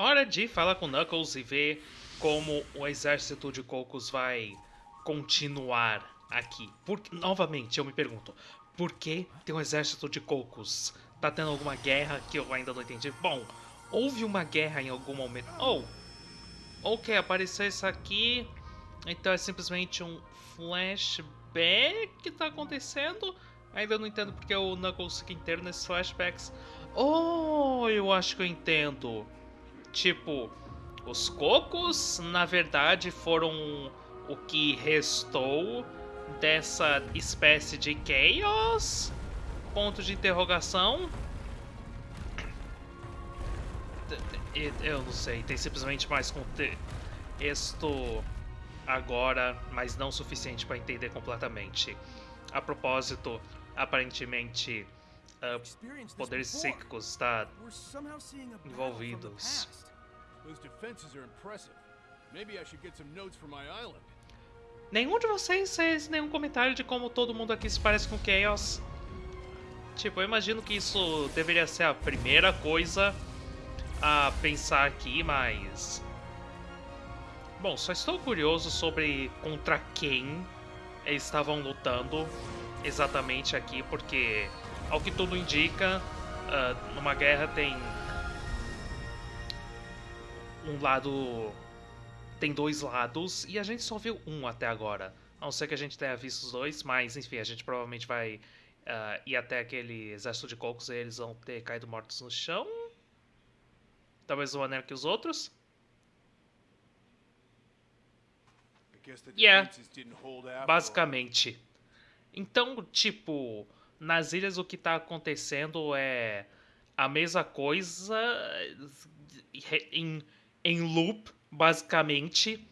Hora de falar com Knuckles e ver como o exército de cocos vai continuar aqui. Porque, novamente, eu me pergunto, por que tem um exército de cocos? Tá tendo alguma guerra que eu ainda não entendi? Bom, houve uma guerra em algum momento. Oh, ok, apareceu isso aqui. Então é simplesmente um flashback que tá acontecendo. Ainda não entendo porque o Knuckles fica inteiro nesses flashbacks. Oh, eu acho que eu entendo. Tipo, os cocos, na verdade, foram o que restou dessa espécie de Chaos? Ponto de interrogação. Eu não sei, tem simplesmente mais contexto agora, mas não suficiente para entender completamente. A propósito, aparentemente, uh, poderes psíquicos está envolvidos. Nenhum de vocês fez nenhum comentário de como todo mundo aqui se parece com Chaos. Tipo, eu imagino que isso deveria ser a primeira coisa a pensar aqui, mas... Bom, só estou curioso sobre contra quem eles estavam lutando exatamente aqui, porque, ao que tudo indica, uh, numa guerra tem um lado tem dois lados e a gente só viu um até agora. A não ser que a gente tenha visto os dois, mas enfim, a gente provavelmente vai uh, ir até aquele exército de cocos e eles vão ter caído mortos no chão. Talvez uma maneira que os outros. Yeah, basicamente. Então, tipo, nas ilhas o que tá acontecendo é a mesma coisa em, em loop Basicamente,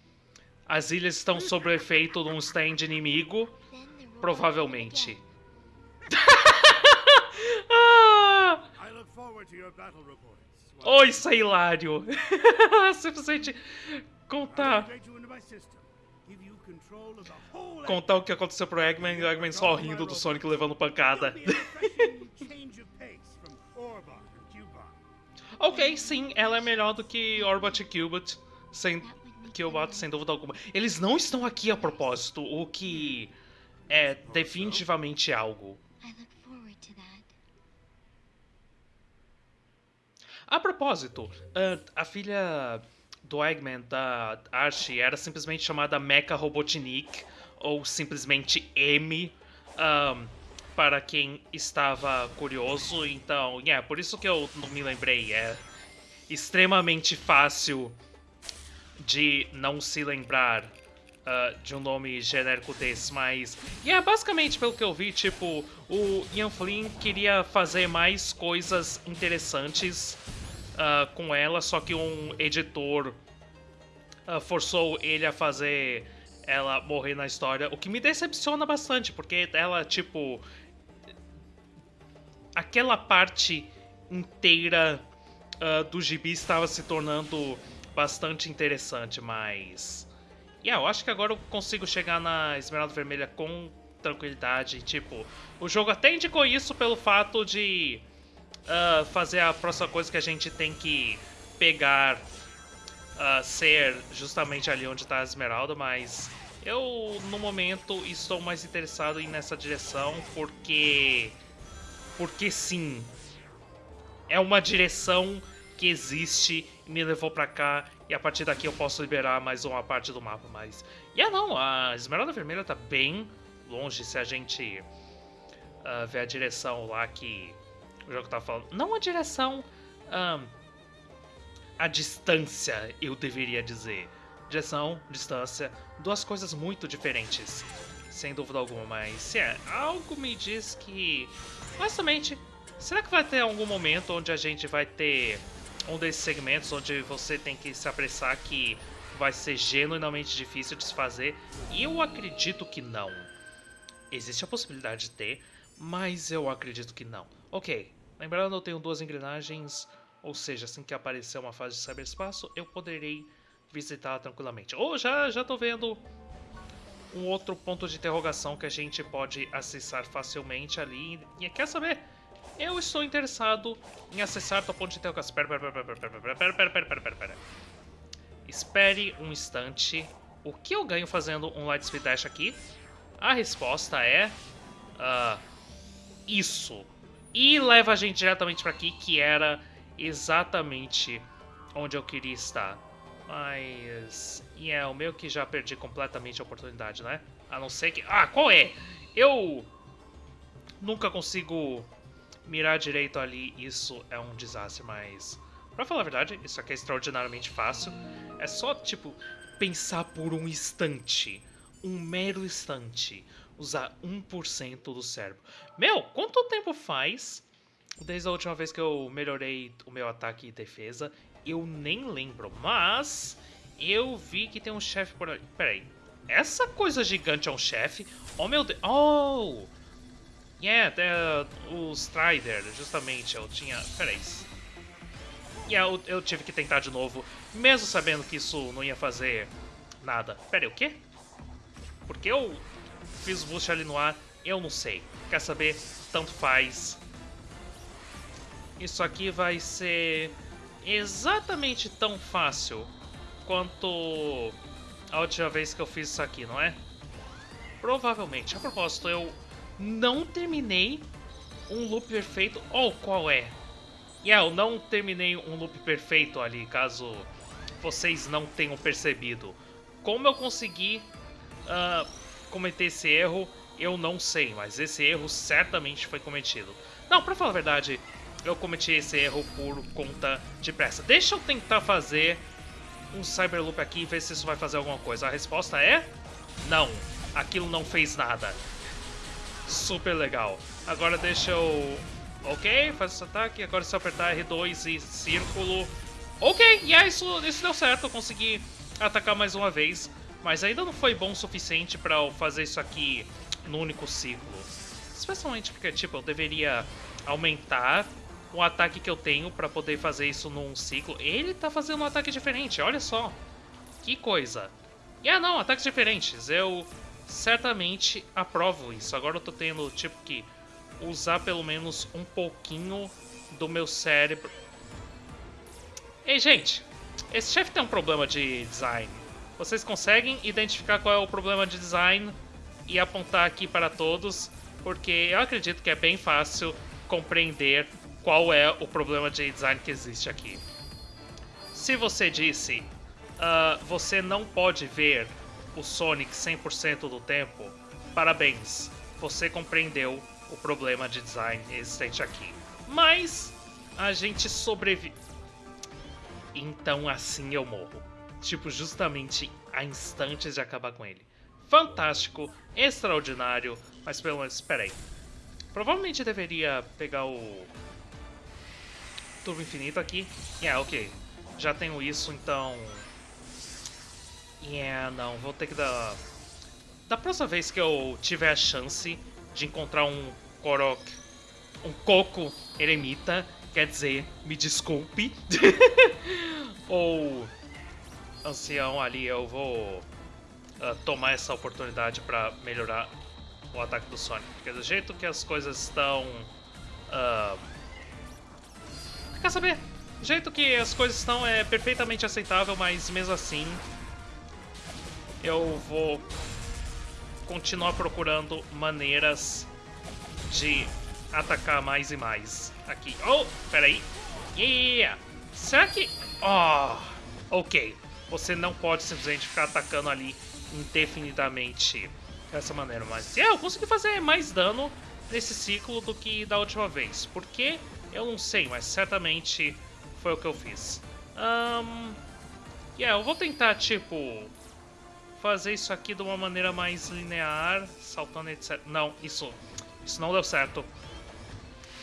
as ilhas estão sob o efeito de um stand inimigo. Provavelmente. ah! Oh, isso é hilário. Simplesmente contar. Contar o que aconteceu pro Eggman e o Eggman só rindo do Sonic levando pancada. Ok, sim, ela é melhor do que Orbot e Cubot sem sem dúvida alguma. Eles não estão aqui a propósito, o que é definitivamente algo. A propósito, a filha do Eggman, da Archie, era simplesmente chamada Mecha Robotnik, ou simplesmente M, um, para quem estava curioso. Então, é, yeah, por isso que eu não me lembrei. É extremamente fácil de não se lembrar uh, de um nome genérico desse, mas... É basicamente, pelo que eu vi, tipo, o Ian Flynn queria fazer mais coisas interessantes uh, com ela, só que um editor uh, forçou ele a fazer ela morrer na história, o que me decepciona bastante, porque ela, tipo... Aquela parte inteira uh, do gibi estava se tornando bastante interessante, mas... Yeah, eu acho que agora eu consigo chegar na Esmeralda Vermelha com tranquilidade. Tipo, o jogo até indicou isso pelo fato de uh, fazer a próxima coisa que a gente tem que pegar uh, ser justamente ali onde está a Esmeralda, mas eu, no momento, estou mais interessado em nessa direção porque... Porque sim, é uma direção que existe me levou pra cá e a partir daqui eu posso liberar mais uma parte do mapa, mas... E yeah, não, a Esmeralda Vermelha tá bem longe se a gente uh, ver a direção lá que o jogo tá falando. Não a direção, um, a distância, eu deveria dizer. Direção, distância, duas coisas muito diferentes, sem dúvida alguma, mas é, algo me diz que, honestamente, será que vai ter algum momento onde a gente vai ter um desses segmentos onde você tem que se apressar que vai ser genuinamente difícil de se fazer. Eu acredito que não. Existe a possibilidade de ter, mas eu acredito que não. Ok, lembrando eu tenho duas engrenagens, ou seja, assim que aparecer uma fase de cyberespaço, eu poderei visitá-la tranquilamente. Ou oh, já, já tô vendo um outro ponto de interrogação que a gente pode acessar facilmente ali. E quer saber? eu estou interessado em acessar tua ponte de interrogação. Pera, pera, pera, pera, pera, pera, pera, pera, pera, pera. Espere um instante. O que eu ganho fazendo um Light Speed Dash aqui? A resposta é... Uh, isso. E leva a gente diretamente para aqui, que era exatamente onde eu queria estar. Mas... E é, o meu que já perdi completamente a oportunidade, né? A não ser que... Ah, qual é? Eu... Nunca consigo mirar direito ali. Isso é um desastre, mas... Pra falar a verdade, isso aqui é extraordinariamente fácil. É só, tipo, pensar por um instante. Um mero instante. Usar 1% do cérebro. Meu, quanto tempo faz desde a última vez que eu melhorei o meu ataque e defesa? Eu nem lembro, mas eu vi que tem um chefe por ali. Peraí, essa coisa gigante é um chefe? Oh meu Deus! Oh! Yeah, o Strider, justamente, eu tinha... Peraí. Yeah, eu, eu tive que tentar de novo, mesmo sabendo que isso não ia fazer nada. Peraí, o quê? Porque eu fiz o boost ali no ar, eu não sei. Quer saber? Tanto faz. Isso aqui vai ser exatamente tão fácil quanto a última vez que eu fiz isso aqui, não é? Provavelmente. A propósito, eu não terminei um loop perfeito. Ou oh, qual é? Yeah, eu não terminei um loop perfeito ali, caso vocês não tenham percebido. Como eu consegui uh, cometer esse erro, eu não sei, mas esse erro certamente foi cometido. Não, pra falar a verdade, eu cometi esse erro por conta de pressa. Deixa eu tentar fazer um Cyberloop aqui e ver se isso vai fazer alguma coisa. A resposta é... Não. Aquilo não fez nada. Super legal. Agora deixa eu... Ok, faz esse ataque. Agora se eu apertar R2 e círculo... Ok, e yeah, isso, isso deu certo. Eu consegui atacar mais uma vez. Mas ainda não foi bom o suficiente para eu fazer isso aqui no único ciclo. Especialmente porque, tipo, eu deveria aumentar o ataque que eu tenho para poder fazer isso num ciclo. Ele tá fazendo um ataque diferente, olha só. Que coisa. E ah não, ataques diferentes. Eu certamente aprovo isso. Agora eu tô tendo, tipo, que usar pelo menos um pouquinho do meu cérebro. Ei, gente. Esse chefe tem um problema de design. Vocês conseguem identificar qual é o problema de design e apontar aqui para todos, porque eu acredito que é bem fácil compreender qual é o problema de design que existe aqui. Se você disse uh, você não pode ver o Sonic 100% do tempo, parabéns, você compreendeu o problema de design existente aqui. Mas a gente sobrevive. Então assim eu morro. Tipo, justamente a instantes de acabar com ele. Fantástico, extraordinário, mas pelo menos, peraí. Provavelmente deveria pegar o turbo infinito aqui. Yeah, ok. Já tenho isso, então... Yeah, não. Vou ter que dar... Da próxima vez que eu tiver a chance de encontrar um Korok... Um Coco Eremita, quer dizer, me desculpe. Ou... Ancião ali, eu vou... Uh, tomar essa oportunidade para melhorar o ataque do Sonic. Porque do jeito que as coisas estão... Uh, Quer saber? O jeito que as coisas estão é perfeitamente aceitável, mas mesmo assim eu vou continuar procurando maneiras de atacar mais e mais aqui. Oh, peraí. Yeah! Será que... Oh, ok. Você não pode simplesmente ficar atacando ali indefinidamente dessa maneira. Mas yeah, eu consegui fazer mais dano nesse ciclo do que da última vez. Por quê? Eu não sei, mas certamente foi o que eu fiz. Um, yeah, eu vou tentar, tipo, fazer isso aqui de uma maneira mais linear, saltando etc. Não, isso, isso não deu certo.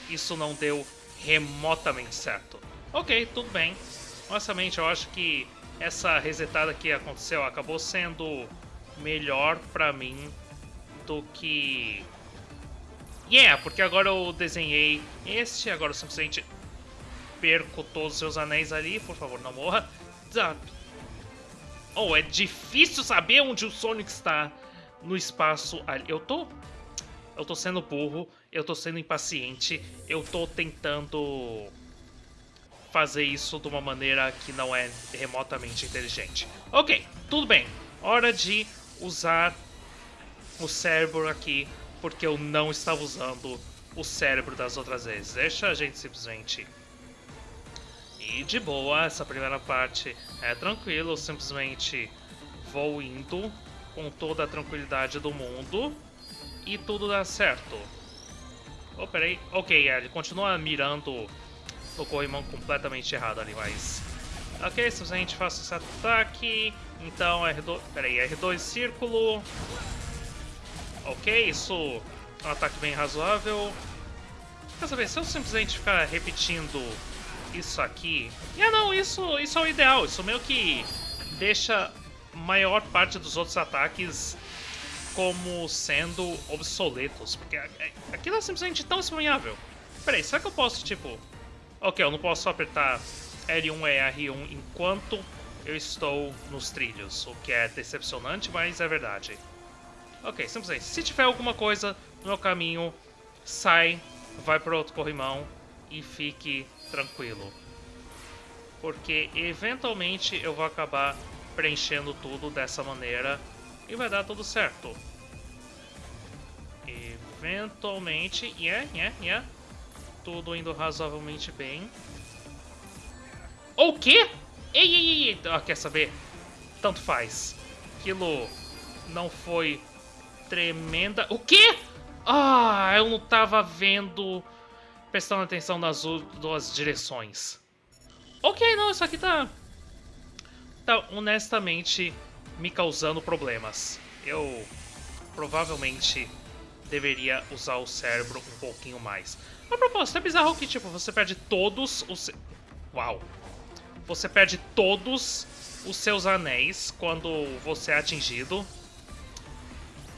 Isso não deu remotamente certo. Ok, tudo bem. Honestamente, eu acho que essa resetada que aconteceu acabou sendo melhor pra mim do que Yeah, porque agora eu desenhei este, agora eu simplesmente perco todos os seus anéis ali. Por favor, não morra. Oh, é difícil saber onde o Sonic está no espaço ali. Eu tô... eu tô sendo burro, eu tô sendo impaciente, eu tô tentando fazer isso de uma maneira que não é remotamente inteligente. Ok, tudo bem. Hora de usar o cérebro aqui, porque eu não estava usando o cérebro das outras vezes. Deixa a gente simplesmente ir de boa. Essa primeira parte é tranquilo, eu simplesmente vou indo com toda a tranquilidade do mundo e tudo dá certo. Oh, peraí. Ok, ele continua mirando no corrimão completamente errado ali, mas... Ok, simplesmente faço esse ataque. Então, R2... Peraí, R2 círculo. Ok, isso é um ataque bem razoável. Quer saber, se eu simplesmente ficar repetindo isso aqui... Ah, não, isso, isso é o ideal. Isso meio que deixa maior parte dos outros ataques como sendo obsoletos. Porque aquilo é simplesmente tão espanhável. Peraí, será que eu posso, tipo... Ok, eu não posso apertar L1 e R1 enquanto eu estou nos trilhos, o que é decepcionante, mas é verdade. Ok, simplesmente, se tiver alguma coisa no meu caminho, sai, vai para outro corrimão e fique tranquilo. Porque eventualmente eu vou acabar preenchendo tudo dessa maneira e vai dar tudo certo. Eventualmente, yeah, yeah, yeah tudo indo razoavelmente bem. O quê? Ei, ei, ei, ah, quer saber? Tanto faz. Aquilo não foi tremenda... O quê? Ah, eu não tava vendo... Prestando atenção nas duas direções. Ok, não, isso aqui tá... Tá honestamente me causando problemas. Eu provavelmente deveria usar o cérebro um pouquinho mais. A propósito, é bizarro que, tipo, você perde todos os... Uau! Você perde todos os seus anéis quando você é atingido.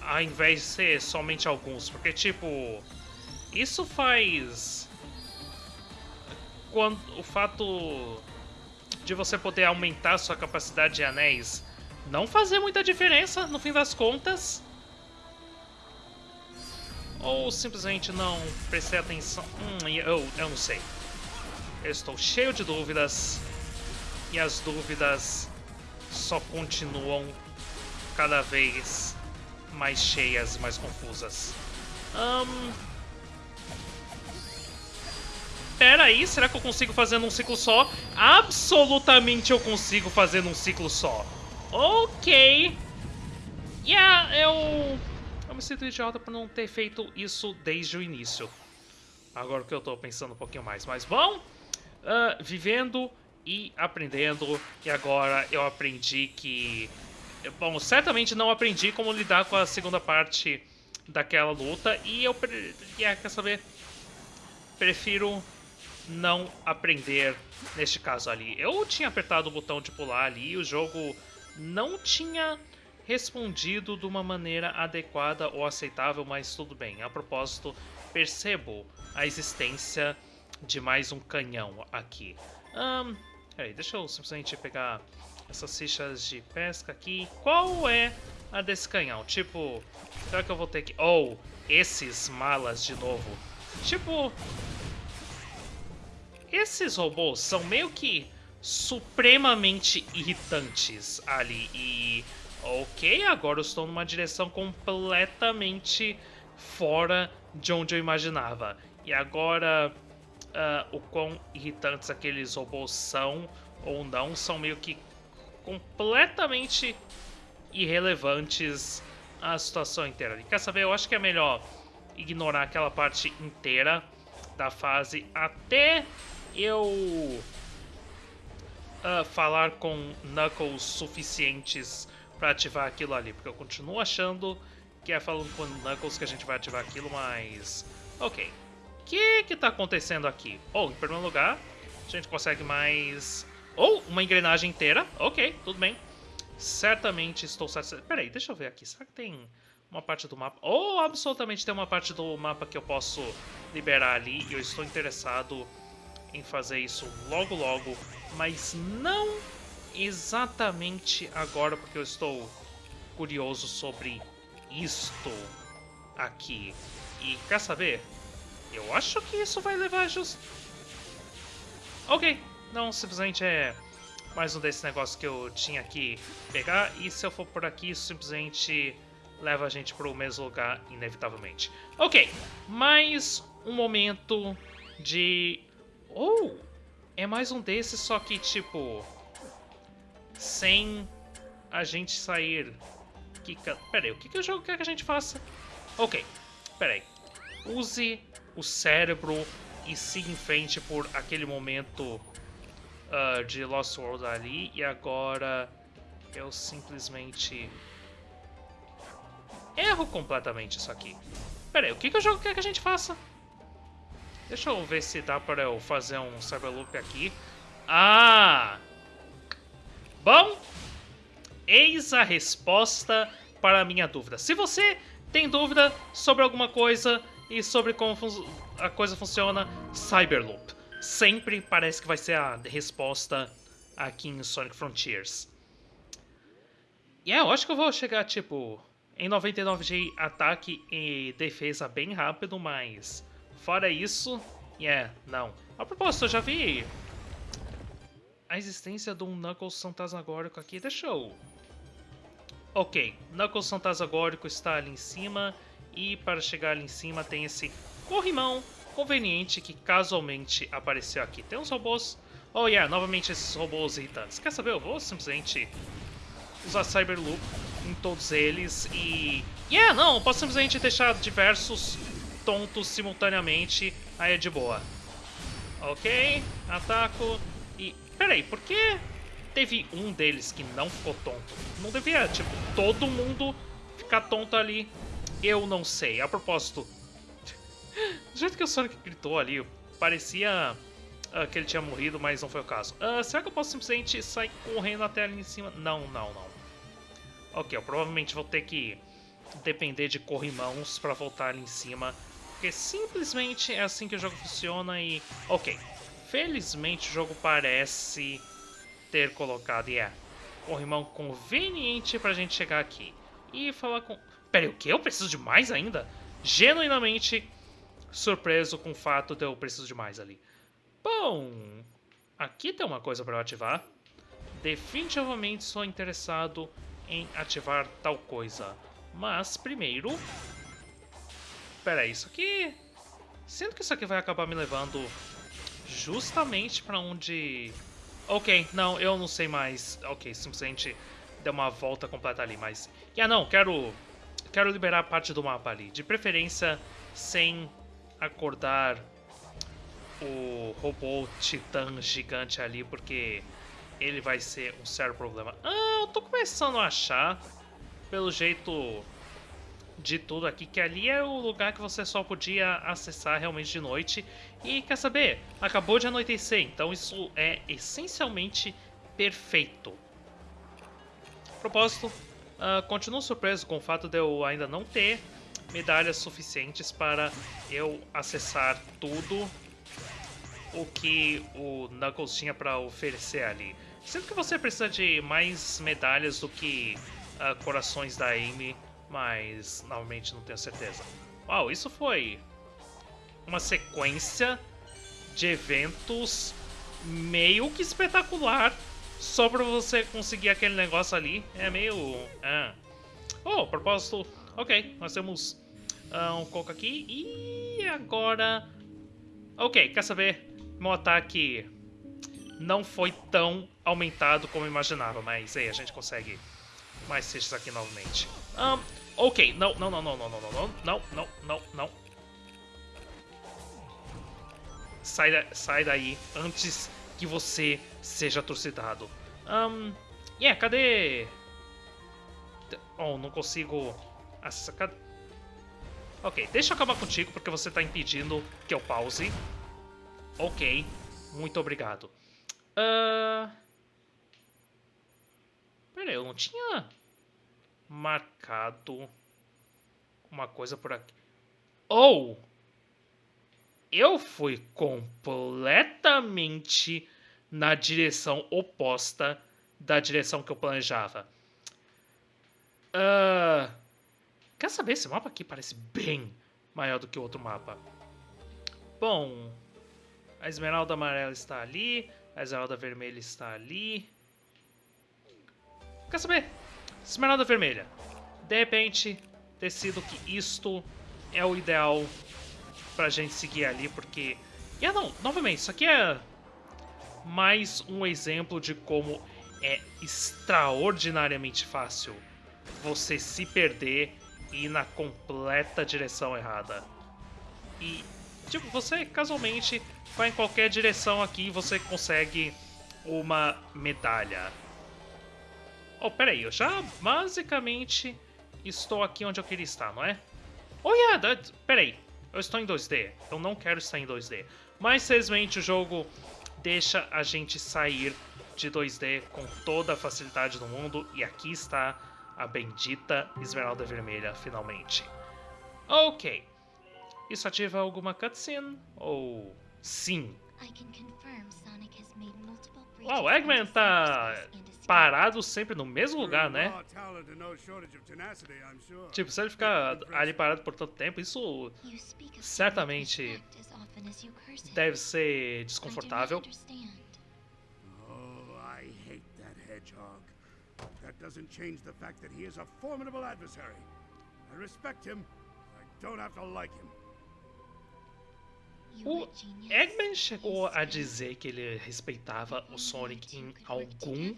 Ao invés de ser somente alguns. Porque, tipo... Isso faz... Quando, o fato de você poder aumentar sua capacidade de anéis não fazer muita diferença, no fim das contas ou simplesmente não prestei atenção? Hum, eu, eu não sei. Eu estou cheio de dúvidas e as dúvidas só continuam cada vez mais cheias mais confusas. Um... Pera aí, será que eu consigo fazer num ciclo só? Absolutamente eu consigo fazer num ciclo só. Ok. Yeah, eu eu me sinto idiota por não ter feito isso desde o início. Agora que eu tô pensando um pouquinho mais. Mas bom, uh, vivendo e aprendendo. E agora eu aprendi que... Bom, certamente não aprendi como lidar com a segunda parte daquela luta. E eu... Yeah, quer saber? Prefiro não aprender neste caso ali. Eu tinha apertado o botão de pular ali e o jogo não tinha respondido de uma maneira adequada ou aceitável, mas tudo bem. A propósito, percebo a existência de mais um canhão aqui. Um, peraí, deixa eu simplesmente pegar essas fichas de pesca aqui. Qual é a desse canhão? Tipo, será que eu vou ter que... Oh, esses malas de novo. Tipo, esses robôs são meio que supremamente irritantes ali e Ok, agora eu estou numa direção completamente fora de onde eu imaginava. E agora, uh, o quão irritantes aqueles robôs são ou não, são meio que completamente irrelevantes à situação inteira. E quer saber, eu acho que é melhor ignorar aquela parte inteira da fase até eu uh, falar com Knuckles suficientes para ativar aquilo ali, porque eu continuo achando que é falando com Knuckles que a gente vai ativar aquilo, mas... Ok. O que que tá acontecendo aqui? Oh, em primeiro lugar, a gente consegue mais... Oh, uma engrenagem inteira. Ok, tudo bem. Certamente estou satisfeito. Peraí, deixa eu ver aqui. Será que tem uma parte do mapa? Oh, absolutamente tem uma parte do mapa que eu posso liberar ali. E eu estou interessado em fazer isso logo logo. Mas não exatamente agora, porque eu estou curioso sobre isto. aqui. E quer saber? Eu acho que isso vai levar just... Ok, não, simplesmente é mais um desses negócios que eu tinha que pegar. E se eu for por aqui, simplesmente leva a gente para o mesmo lugar, inevitavelmente. Ok, mais um momento de... Oh, é mais um desses, só que, tipo... Sem a gente sair... Pera aí, o que, que o jogo quer que a gente faça? Ok, pera aí. Use o cérebro e siga em frente por aquele momento uh, de Lost World ali. E agora eu simplesmente erro completamente isso aqui. Pera aí, o que, que o jogo quer que a gente faça? Deixa eu ver se dá para eu fazer um Cyberloop aqui. Ah! Bom, eis a resposta para a minha dúvida. Se você tem dúvida sobre alguma coisa e sobre como a coisa funciona, Cyberloop. Sempre parece que vai ser a resposta aqui em Sonic Frontiers. E yeah, eu acho que eu vou chegar, tipo, em 99 de ataque e defesa bem rápido, mas fora isso, yeah, não. A propósito, eu já vi a existência de um Knuckles fantasmagórico aqui, deixa eu... Ok, Knuckles fantasmagórico está ali em cima e para chegar ali em cima tem esse corrimão conveniente que casualmente apareceu aqui. Tem uns robôs... Oh yeah, novamente esses robôs irritantes. Quer saber? Eu vou simplesmente usar Cyberloop em todos eles e... Yeah, não, posso simplesmente deixar diversos tontos simultaneamente, aí é de boa. Ok, ataco e... Peraí, por que teve um deles que não ficou tonto? Não devia, tipo, todo mundo ficar tonto ali? Eu não sei. A propósito, do jeito que o Sonic gritou ali, parecia uh, que ele tinha morrido, mas não foi o caso. Uh, será que eu posso simplesmente sair correndo até ali em cima? Não, não, não. Ok, eu provavelmente vou ter que depender de corrimãos para voltar ali em cima. Porque simplesmente é assim que o jogo funciona e... Ok, felizmente o jogo parece ter colocado, yeah, corrimão conveniente pra gente chegar aqui. E falar com... Pera, o que? Eu preciso de mais ainda? Genuinamente surpreso com o fato de eu preciso de mais ali. Bom, aqui tem uma coisa para ativar. Definitivamente sou interessado em ativar tal coisa. Mas primeiro... Pera isso aqui... Sinto que isso aqui vai acabar me levando justamente para onde... Ok, não, eu não sei mais. Ok, simplesmente deu uma volta completa ali, mas... Ah, não, quero... Quero liberar parte do mapa ali. De preferência, sem acordar o robô titã gigante ali, porque ele vai ser um sério problema. Ah, eu tô começando a achar, pelo jeito de tudo aqui, que ali é o lugar que você só podia acessar realmente de noite. E quer saber? Acabou de anoitecer, então isso é essencialmente perfeito. Propósito, uh, continuo surpreso com o fato de eu ainda não ter medalhas suficientes para eu acessar tudo o que o Knuckles tinha para oferecer ali. Sinto que você precisa de mais medalhas do que uh, corações da Amy, mas novamente não tenho certeza. Uau, isso foi uma sequência de eventos meio que espetacular só para você conseguir aquele negócio ali. É meio... Ah. Oh, propósito... Ok, nós temos uh, um coco aqui e agora... Ok, quer saber? Meu ataque não foi tão aumentado como eu imaginava, mas aí a gente consegue mais seixas aqui novamente. Um, ok, não, não, não, não, não, não, não, não, não, não, não. Sai, da, sai daí antes que você seja torcidado. Um, yeah, cadê... Oh, não consigo... Acessar, cadê... Ok, deixa eu acabar contigo porque você está impedindo que eu pause. Ok, muito obrigado. Uh... Pera aí, eu não tinha marcado uma coisa por aqui. Ou oh! eu fui completamente na direção oposta da direção que eu planejava. Uh... Quer saber? Esse mapa aqui parece bem maior do que o outro mapa. Bom, a esmeralda amarela está ali, a esmeralda vermelha está ali. Quer saber? Esmeralda vermelha. De repente, decido que isto é o ideal pra gente seguir ali, porque... E ah, não, novamente, isso aqui é mais um exemplo de como é extraordinariamente fácil você se perder ir na completa direção errada. E, tipo, você casualmente vai em qualquer direção aqui e você consegue uma medalha. Oh, peraí, eu já basicamente estou aqui onde eu queria estar, não é? Oh, yeah, peraí, eu estou em 2D, eu não quero estar em 2D. Mas, felizmente, o jogo deixa a gente sair de 2D com toda a facilidade do mundo. E aqui está a bendita Esmeralda Vermelha, finalmente. Ok. Isso ativa alguma cutscene? Ou sim? Uau, o Eggman tá parado sempre no mesmo lugar, né? Tipo, se ele ficar ali parado por tanto tempo, isso certamente deve ser desconfortável. Oh, I hate that hedgehog. Doesn't change the fact that he is a formidable adversary. I respect him. I don't have to like him. O Eggman chegou a dizer que ele respeitava o Sonic em algum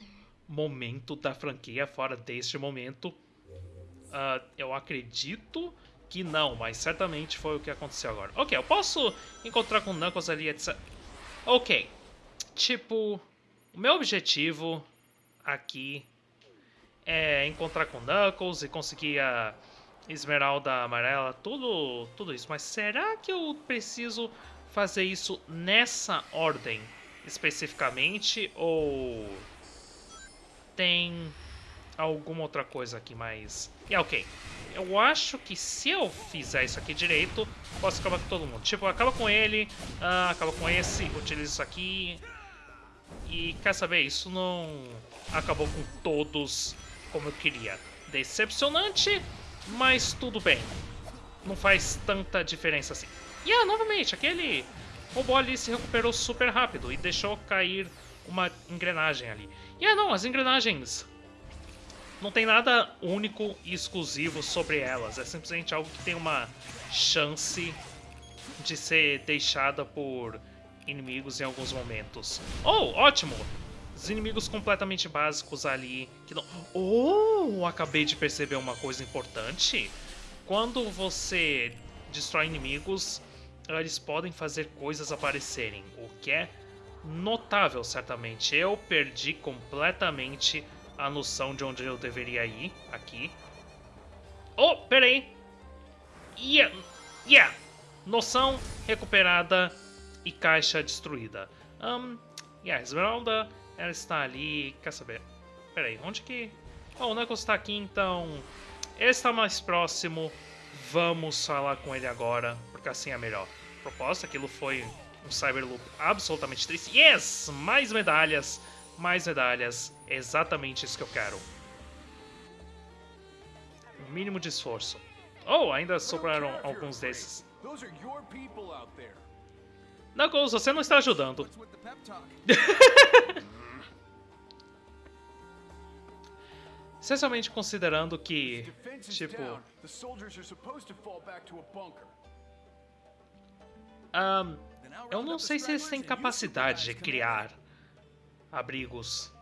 momento da franquia, fora deste momento. Uh, eu acredito que não, mas certamente foi o que aconteceu agora. Ok, eu posso encontrar com o Knuckles ali, etc. Ok, tipo, o meu objetivo aqui é encontrar com Knuckles e conseguir a esmeralda amarela, tudo, tudo isso. Mas será que eu preciso fazer isso nessa ordem especificamente ou tem alguma outra coisa aqui mais... Yeah, ok, eu acho que se eu fizer isso aqui direito, posso acabar com todo mundo. Tipo, acaba com ele, uh, acaba com esse, utiliza isso aqui. E quer saber, isso não acabou com todos como eu queria. Decepcionante, mas tudo bem. Não faz tanta diferença assim. E ah, novamente, aquele robô ali se recuperou super rápido e deixou cair uma engrenagem ali. E ah, não, as engrenagens não tem nada único e exclusivo sobre elas. É simplesmente algo que tem uma chance de ser deixada por inimigos em alguns momentos. Oh, ótimo! Os inimigos completamente básicos ali que não... Oh, acabei de perceber uma coisa importante. Quando você destrói inimigos, eles podem fazer coisas aparecerem, o que é notável, certamente. Eu perdi completamente a noção de onde eu deveria ir aqui. Oh, peraí. Yeah, yeah. Noção recuperada e caixa destruída. Um, yeah, Esmeralda, ela está ali. Quer saber? Peraí, onde que... Oh, o Knuckles está aqui, então... Ele está mais próximo. Vamos falar com ele agora, porque assim é melhor. Proposta, aquilo foi um Cyberloop absolutamente triste. Yes! Mais medalhas mais medalhas. É exatamente isso que eu quero. Um mínimo de esforço. Oh, ainda sobraram alguns desses. Knuckles, você não está ajudando. Especialmente considerando que, tipo... Um, eu não sei se eles têm capacidade de criar abrigos.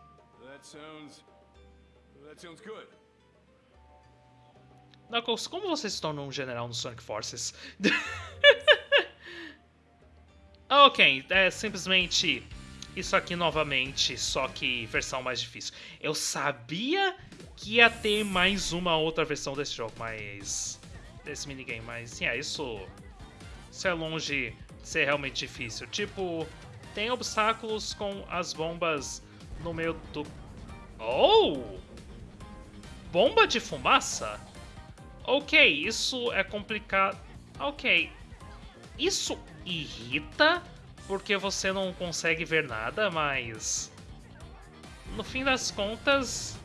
Knuckles, como você se tornou um general no Sonic Forces? ok, é simplesmente isso aqui novamente, só que versão mais difícil. Eu sabia que ia ter mais uma outra versão desse jogo, mas... Desse minigame, mas, yeah, isso... Isso é longe de ser realmente difícil. Tipo, tem obstáculos com as bombas no meio do... Oh! Bomba de fumaça? Ok, isso é complicado. Ok. Isso irrita porque você não consegue ver nada, mas... No fim das contas,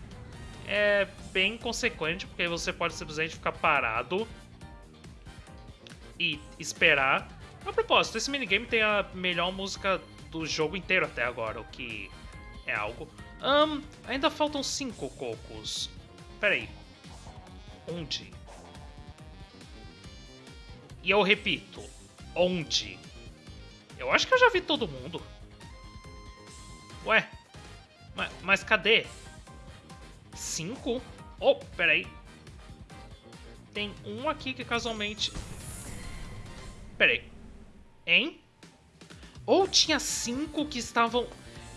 é bem consequente, porque você pode simplesmente ficar parado e esperar. A propósito, esse minigame tem a melhor música do jogo inteiro até agora, o que é algo. Um, ainda faltam cinco cocos. Peraí. Onde? E eu repito, onde? Eu acho que eu já vi todo mundo. Ué, mas, mas cadê? Cinco? Oh, peraí. Tem um aqui que casualmente... Peraí. Hein? Ou tinha cinco que estavam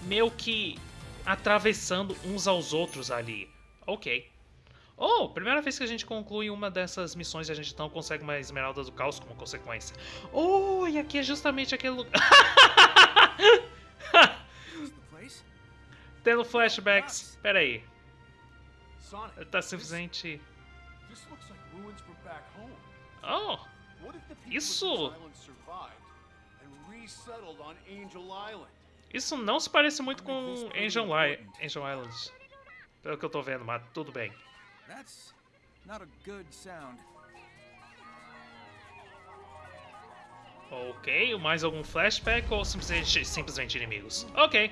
meio que atravessando uns aos outros ali. Ok. Oh, primeira vez que a gente conclui uma dessas missões e a gente não consegue uma Esmeralda do Caos como consequência. Oh, e aqui é justamente aquele lugar... Tendo flashbacks. Pera aí. Ele tá simplesmente... Oh, isso... Isso não se parece muito com Angel, Angel Islands. Pelo que eu tô vendo, mas tudo bem. Ok, mais algum flashback ou simplesmente, simplesmente inimigos? Ok.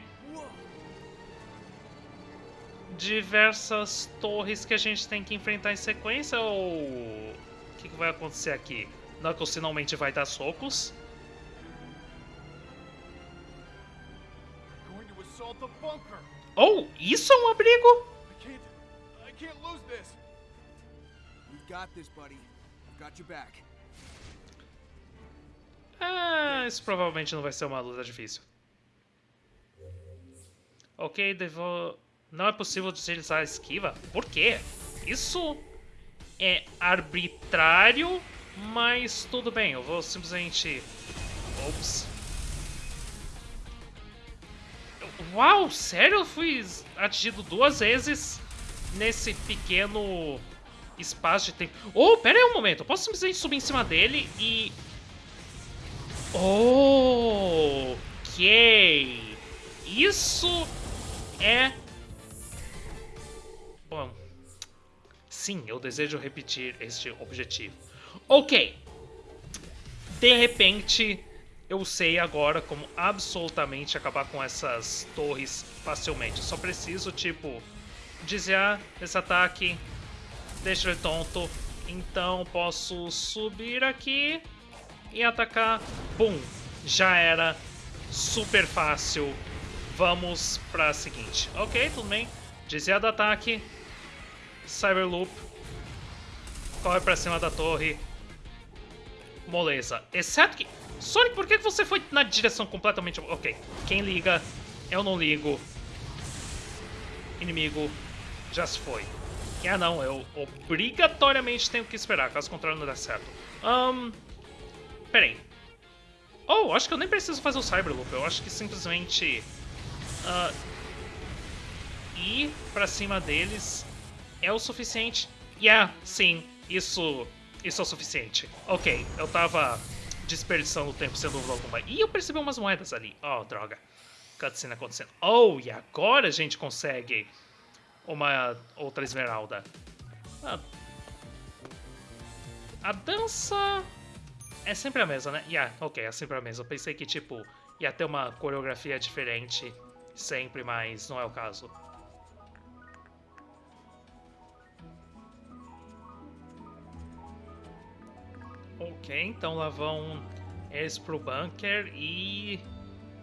Diversas torres que a gente tem que enfrentar em sequência ou... O que, que vai acontecer aqui? Knuckles finalmente vai dar socos. Oh, isso é um abrigo? Ah, isso provavelmente não vai ser uma luta difícil. Ok, devo... Não é possível utilizar a esquiva? Por quê? Isso é arbitrário, mas tudo bem, eu vou simplesmente... Ops. Uau, sério? Eu fui atingido duas vezes nesse pequeno espaço de tempo. Oh, pera aí um momento. Eu posso simplesmente subir em cima dele e... Ok. Isso é... Bom... Sim, eu desejo repetir este objetivo. Ok. De repente, eu sei agora como absolutamente acabar com essas torres facilmente. Eu só preciso, tipo, desviar esse ataque, deixa ele tonto. Então posso subir aqui e atacar. Bum! Já era. Super fácil. Vamos pra seguinte. Ok, tudo bem. Desviar do ataque. Cyberloop. Corre pra cima da torre. Moleza. Exceto que Sonic, por que você foi na direção completamente... Ok, quem liga, eu não ligo. Inimigo já se foi. Ah não, eu obrigatoriamente tenho que esperar, caso contrário não dá certo. Um, peraí. Oh, acho que eu nem preciso fazer o Cyberloop, eu acho que simplesmente... Uh, ir pra cima deles é o suficiente. Yeah, sim, isso, isso é o suficiente. Ok, eu tava desperdiçando o tempo sem dúvida alguma. E eu percebi umas moedas ali. Oh, droga. Cutscene acontecendo. Oh, e agora a gente consegue uma outra esmeralda. Ah, a dança é sempre a mesma, né? Yeah, ok, é sempre a mesma. Eu pensei que, tipo, ia ter uma coreografia diferente sempre, mas não é o caso. Ok, então lá vão eles pro bunker e...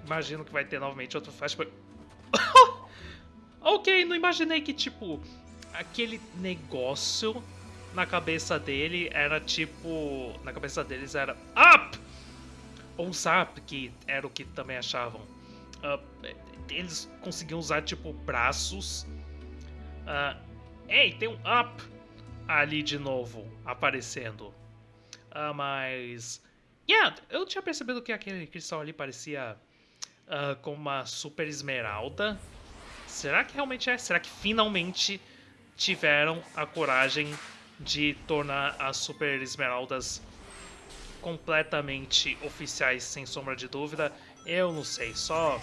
Imagino que vai ter novamente outro flashback. Ok, não imaginei que, tipo, aquele negócio na cabeça dele era tipo... Na cabeça deles era up! Ou zap, que era o que também achavam. Uh, eles conseguiam usar, tipo, braços. Uh, ei, tem um up ali de novo aparecendo. Uh, mas. Yeah, eu tinha percebido que aquele cristal ali parecia uh, com uma super esmeralda. Será que realmente é? Será que finalmente tiveram a coragem de tornar as super esmeraldas completamente oficiais, sem sombra de dúvida? Eu não sei, só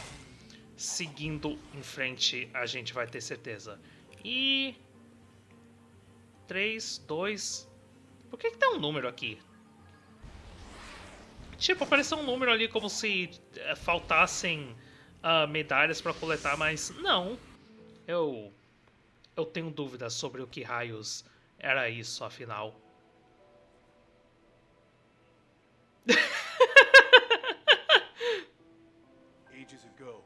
seguindo em frente a gente vai ter certeza. E 3, 2... Por que, que tem um número aqui? Tipo, apareceu um número ali como se é, faltassem uh, medalhas para coletar, mas não. Eu... Eu tenho dúvidas sobre o que raios era isso, afinal. Ages ago,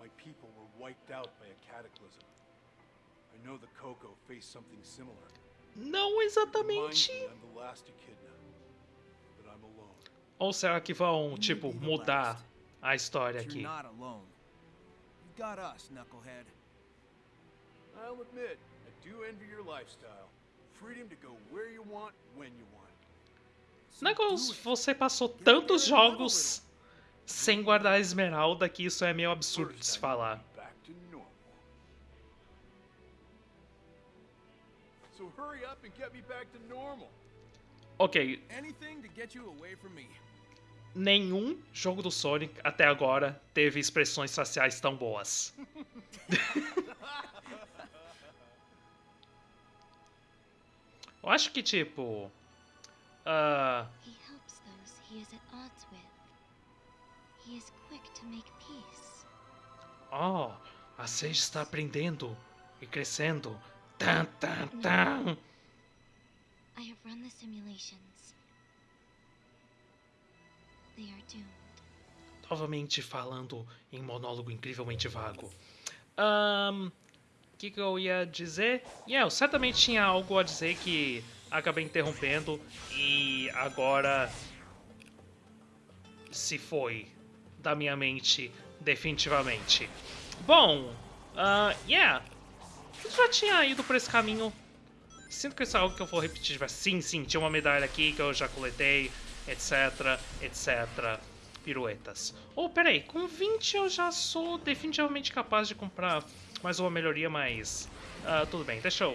my people were wiped out by a cataclysm. I know the Coco faced something similar. Não exatamente. Ou será que vão, tipo, mudar a história aqui? You're not alone. You've got us, Knucklehead. I'll admit, I do envy your lifestyle. Freedom to go where you want, when you want. Knuckles, it. você passou tantos jogos sem guardar a esmeralda que isso é meio absurdo de se falar. So hurry up and get me back to normal. Ok, nenhum jogo do Sonic até agora teve expressões faciais tão boas. Eu acho que, tipo. peace. oh, a Sage está aprendendo e crescendo. Tan, tan, tan. I have run the simulations. They are doomed. Novamente falando em monólogo incrivelmente vago. Ahn. O que, que eu ia dizer? Yeah, eu certamente tinha algo a dizer que acabei interrompendo e agora se foi da minha mente definitivamente. Bom, ah, yeah, eu já tinha ido por esse caminho. Sinto que isso é algo que eu vou repetir. Mas sim, sim, tinha uma medalha aqui que eu já coletei, etc, etc. Piruetas. Oh, peraí, com 20 eu já sou definitivamente capaz de comprar mais uma melhoria, mas... ah, tudo bem, deixa eu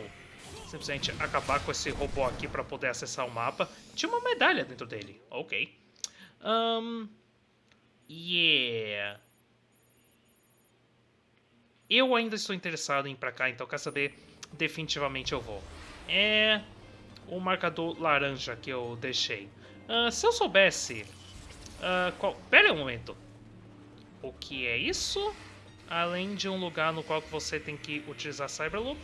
simplesmente acabar com esse robô aqui para poder acessar o mapa. Tinha uma medalha dentro dele, ok. Um, yeah. Eu ainda estou interessado em ir pra cá, então quer saber? Definitivamente eu vou. É o marcador laranja que eu deixei. Ah, se eu soubesse... ah, qual... Pera um momento. O que é isso? Além de um lugar no qual você tem que utilizar Cyberloop?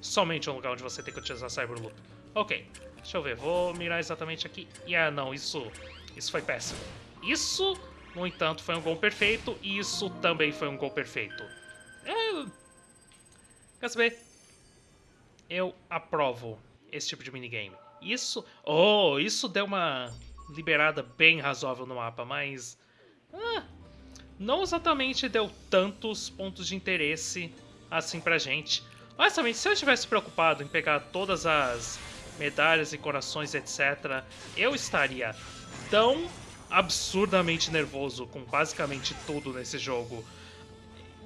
Somente um lugar onde você tem que utilizar Cyberloop. Ok, deixa eu ver, vou mirar exatamente aqui. E ah, não, isso, isso foi péssimo. Isso, no entanto, foi um gol perfeito e isso também foi um gol perfeito. É... Quer saber? Eu aprovo esse tipo de minigame. Isso... Oh, isso deu uma liberada bem razoável no mapa, mas... Ah, não exatamente deu tantos pontos de interesse assim pra gente. Honestamente, se eu estivesse preocupado em pegar todas as medalhas e corações, etc., eu estaria tão absurdamente nervoso com basicamente tudo nesse jogo.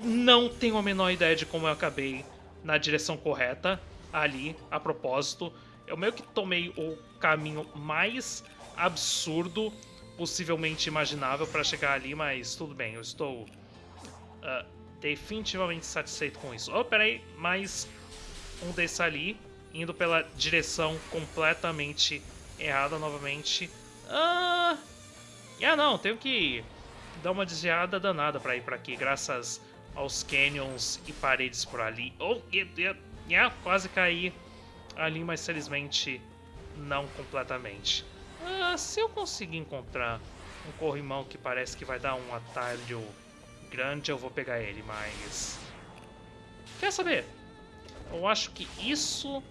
Não tenho a menor ideia de como eu acabei na direção correta ali, a propósito. Eu meio que tomei o caminho mais absurdo possivelmente imaginável para chegar ali, mas tudo bem, eu estou ah, definitivamente satisfeito com isso. Oh, peraí, mais um desse ali, indo pela direção completamente errada novamente. Ah, ah não, tenho que dar uma desviada danada para ir para aqui, graças aos canyons e paredes por ali. Oh, yeah, yeah, yeah, quase caí ali, mas felizmente não completamente. Ah, se eu conseguir encontrar um corrimão que parece que vai dar um atalho grande, eu vou pegar ele, mas... Quer saber? Eu acho que isso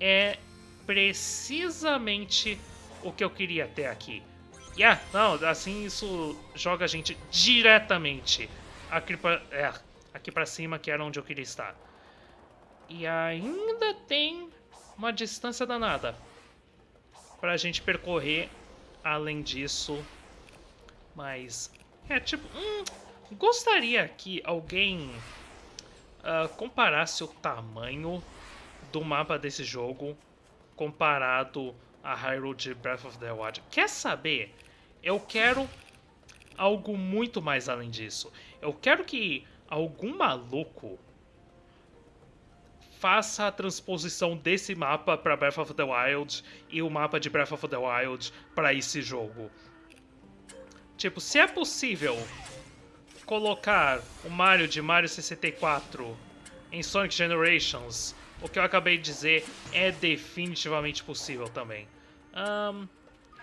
é precisamente o que eu queria ter aqui. Yeah, não, assim isso joga a gente diretamente aqui pra, é, aqui pra cima, que era onde eu queria estar. E ainda tem uma distância danada pra gente percorrer além disso. Mas, é tipo, hum, gostaria que alguém ah, comparasse o tamanho do mapa desse jogo comparado a Hyrule de Breath of the Wild. Quer saber? Eu quero algo muito mais além disso. Eu quero que algum maluco faça a transposição desse mapa para Breath of the Wild e o mapa de Breath of the Wild para esse jogo. Tipo, se é possível colocar o Mario de Mario 64 em Sonic Generations, o que eu acabei de dizer é definitivamente possível também. Um,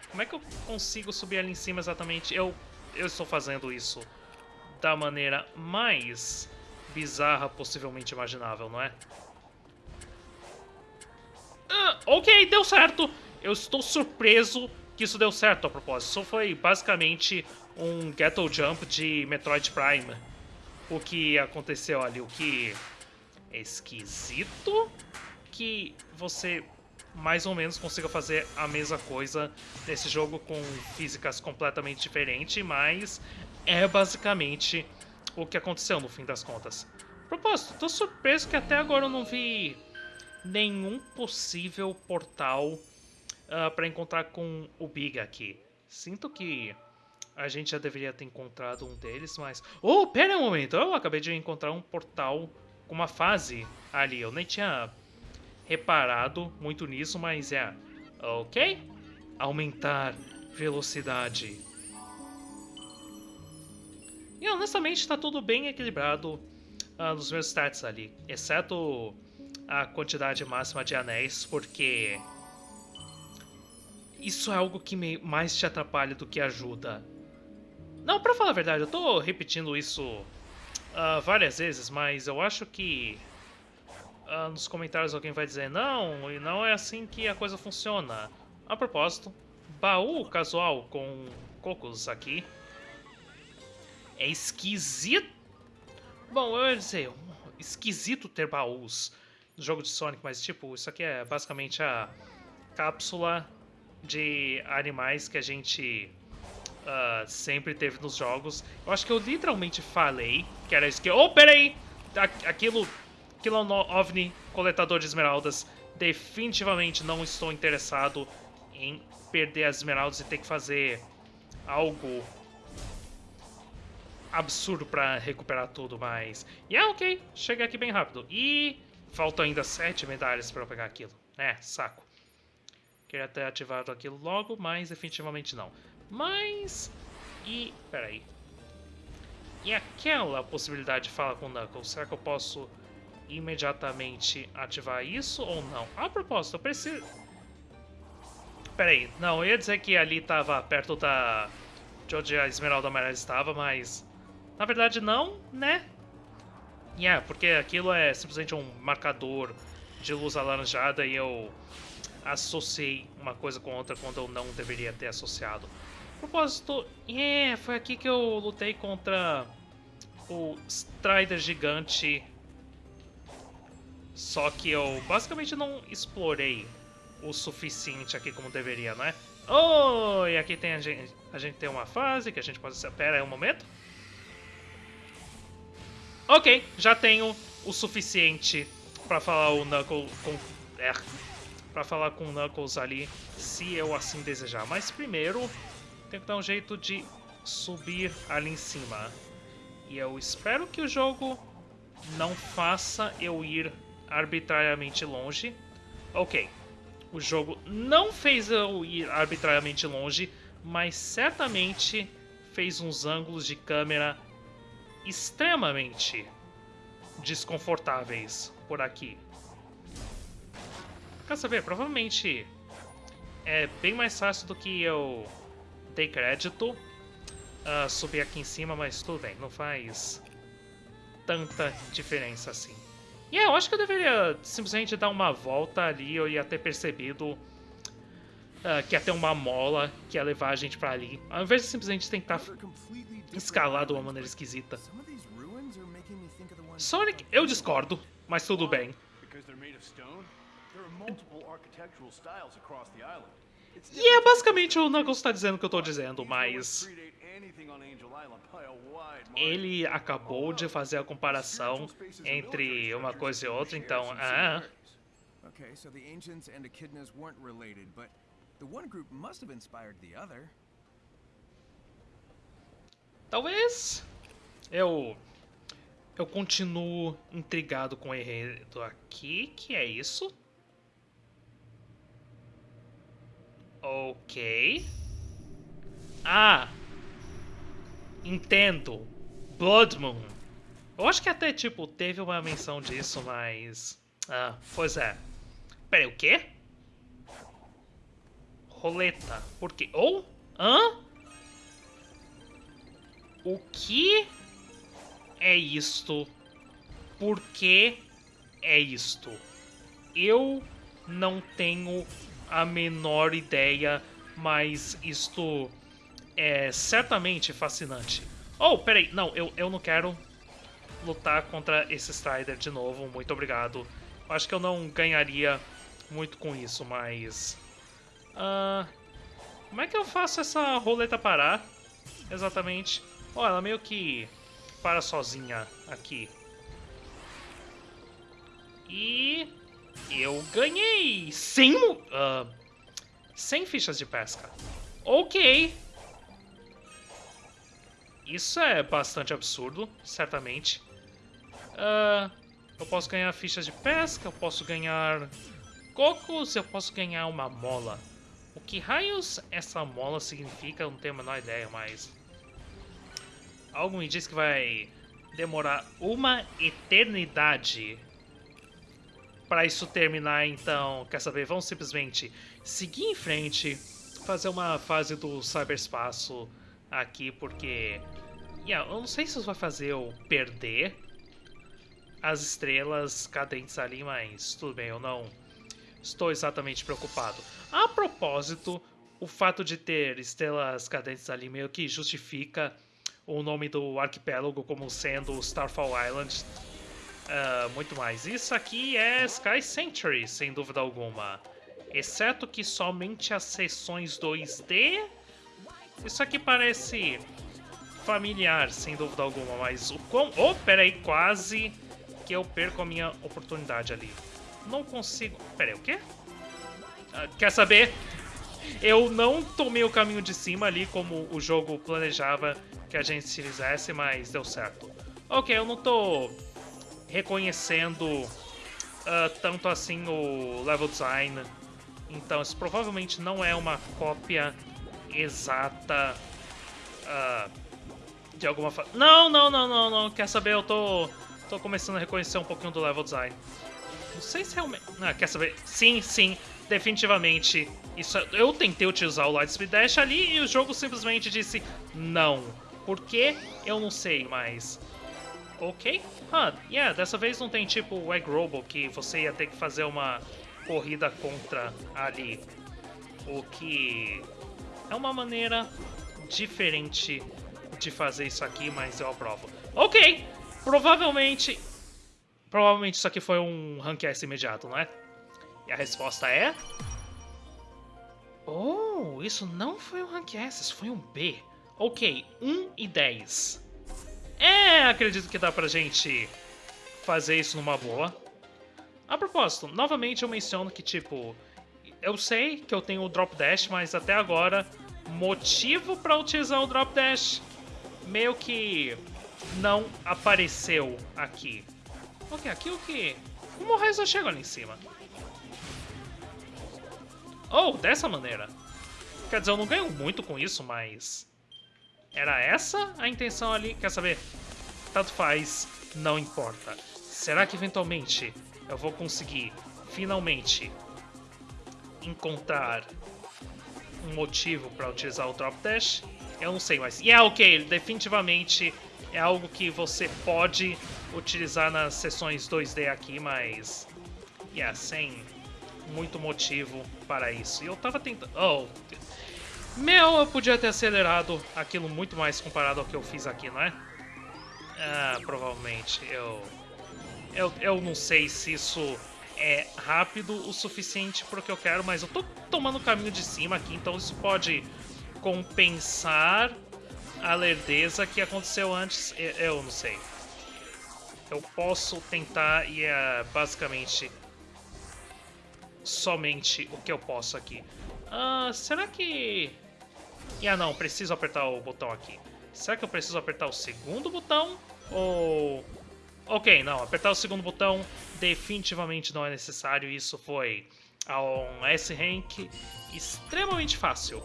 como é que eu consigo subir ali em cima exatamente? Eu, eu estou fazendo isso da maneira mais bizarra possivelmente imaginável, não é? Ah, ok, deu certo! Eu estou surpreso que isso deu certo a propósito. Isso foi basicamente um Ghetto Jump de Metroid Prime. O que aconteceu ali, o que é esquisito que você mais ou menos consiga fazer a mesma coisa nesse jogo com físicas completamente diferentes, mas é basicamente o que aconteceu no fim das contas. Propósito, tô surpreso que até agora eu não vi nenhum possível portal uh, ah, para encontrar com o Big aqui. Sinto que a gente já deveria ter encontrado um deles, mas... Oh, pera um momento! Eu acabei de encontrar um portal com uma fase ali. Eu nem tinha reparado muito nisso, mas é... Ok? Aumentar velocidade. E honestamente está tudo bem equilibrado uh, nos meus stats ali. Exceto a quantidade máxima de anéis, porque... Isso é algo que me mais te atrapalha do que ajuda. Não, pra falar a verdade, eu tô repetindo isso uh, várias vezes, mas eu acho que uh, nos comentários alguém vai dizer não, e não é assim que a coisa funciona. A propósito, baú casual com cocos aqui. É esquisito. Bom, eu ia dizer, esquisito ter baús no jogo de Sonic, mas tipo, isso aqui é basicamente a cápsula de animais que a gente uh, sempre teve nos jogos. Eu acho que eu literalmente falei que era isso que... Oh, peraí! Aquilo, aquilo é OVNI coletador de esmeraldas. Definitivamente não estou interessado em perder as esmeraldas e ter que fazer algo absurdo para recuperar tudo, mas... E yeah, é ok, cheguei aqui bem rápido. E faltam ainda sete medalhas para pegar aquilo. É, saco. Queria ter ativado aquilo logo, mas definitivamente não. Mas... E... Peraí. E aquela possibilidade de falar com o Knuckles, será que eu posso imediatamente ativar isso ou não? A propósito, eu preciso... Peraí, não, eu ia dizer que ali estava perto da... de onde a Esmeralda Amarela estava, mas... Na verdade não, né? Yeah, porque aquilo é simplesmente um marcador de luz alaranjada e eu associei uma coisa com outra quando eu não deveria ter associado propósito, é, foi aqui que eu lutei contra o Strider gigante. Só que eu basicamente não explorei o suficiente aqui como deveria, não é? Oh, e aqui tem a gente, a gente tem uma fase que a gente pode... Pera aí um momento. Ok, já tenho o suficiente para falar o Knuckles com... É, para falar com o Knuckles ali, se eu assim desejar. Mas primeiro, tenho que dar um jeito de subir ali em cima. E eu espero que o jogo não faça eu ir arbitrariamente longe. Ok, o jogo não fez eu ir arbitrariamente longe, mas certamente fez uns ângulos de câmera extremamente desconfortáveis por aqui. Quer saber? Provavelmente é bem mais fácil do que eu dei crédito uh, subir aqui em cima, mas tudo bem, não faz tanta diferença assim. E yeah, eu acho que eu deveria simplesmente dar uma volta ali, eu ia ter percebido uh, que ia ter uma mola que ia levar a gente pra ali, ao invés de simplesmente tentar escalar de uma maneira esquisita. Sonic, eu discordo, mas tudo bem. E é basicamente o Knuckles está dizendo o que eu estou dizendo, mas... Ele acabou de fazer a comparação entre uma coisa e outra, então... Ah... Okay, so the ancients and echidnas weren't related, but the one group must have inspired the other. Talvez eu eu continuo intrigado com o enredo aqui. Que é isso? Ok. Ah! Entendo. Blood Moon. Eu acho que até, tipo, teve uma menção disso, mas... Ah, pois é. Peraí, o quê? Roleta. Por quê? Ou? Hã? O que é isto? Por que é isto? Eu não tenho a menor ideia, mas isto é certamente fascinante. Oh, peraí, não, eu, eu não quero lutar contra esse Strider de novo, muito obrigado. Acho que eu não ganharia muito com isso, mas... Uh, como é que eu faço essa roleta parar? Exatamente. Oh, ela meio que para sozinha aqui. E... Eu ganhei 100, uh, 100 fichas de pesca. Ok. Isso é bastante absurdo, certamente. Uh, eu posso ganhar fichas de pesca, eu posso ganhar cocos, eu posso ganhar uma mola. O que raios essa mola significa, eu não tenho a menor ideia, mas... Algo me diz que vai demorar uma eternidade para isso terminar, então, quer saber? Vamos simplesmente seguir em frente, fazer uma fase do cyberspaço aqui, porque... Yeah, eu não sei se isso vai fazer eu perder as estrelas cadentes ali, mas tudo bem, eu não estou exatamente preocupado. A propósito, o fato de ter estrelas cadentes ali meio que justifica o nome do arquipélago como sendo Starfall Island uh, muito mais. Isso aqui é Sky Sanctuary, sem dúvida alguma. Exceto que somente as sessões 2D... Isso aqui parece familiar, sem dúvida alguma, mas o quão... Oh, peraí, quase que eu perco a minha oportunidade ali. Não consigo... Pera aí, o quê? Ah, quer saber? Eu não tomei o caminho de cima ali como o jogo planejava que a gente se fizesse, mas deu certo. Ok, eu não tô reconhecendo uh, tanto assim o level design. Então isso provavelmente não é uma cópia exata uh, de alguma. Não, não, não, não, não. Quer saber? Eu tô Tô começando a reconhecer um pouquinho do level design. Não sei se realmente... Ah, quer saber? Sim, sim, definitivamente. Isso, eu tentei utilizar o Lightspeed Dash ali e o jogo simplesmente disse não. Por quê? Eu não sei, mas... Ok. Ah, yeah, dessa vez não tem tipo o Egg Robo que você ia ter que fazer uma corrida contra ali. O que é uma maneira diferente de fazer isso aqui, mas eu aprovo. Ok, Provavelmente... Provavelmente isso aqui foi um rank S imediato, não é? E a resposta é... Oh, isso não foi um rank S, isso foi um B. Ok, 1 e 10. É, acredito que dá pra gente fazer isso numa boa. A propósito, novamente eu menciono que, tipo, eu sei que eu tenho o Drop Dash, mas até agora, motivo pra utilizar o Drop Dash meio que não apareceu aqui. Ok, aqui o que? Como o raio chega ali em cima? Oh, dessa maneira. Quer dizer, eu não ganho muito com isso, mas... Era essa a intenção ali? Quer saber? Tanto faz, não importa. Será que eventualmente eu vou conseguir, finalmente, encontrar um motivo para utilizar o Drop Dash? Eu não sei, mas... Yeah, ok, definitivamente é algo que você pode utilizar nas sessões 2D aqui, mas... Yeah, sem muito motivo para isso. E eu tava tentando... Oh... Meu, eu podia ter acelerado aquilo muito mais comparado ao que eu fiz aqui, não é? Ah, provavelmente. Eu... Eu, eu não sei se isso é rápido o suficiente para o que eu quero, mas eu tô tomando o caminho de cima aqui, então isso pode compensar a lerdeza que aconteceu antes, eu não sei. Eu posso tentar e é basicamente somente o que eu posso aqui. Ah, será que... Ah, não, preciso apertar o botão aqui. Será que eu preciso apertar o segundo botão? Ou Ok, não, apertar o segundo botão definitivamente não é necessário. Isso foi um S-Rank extremamente fácil.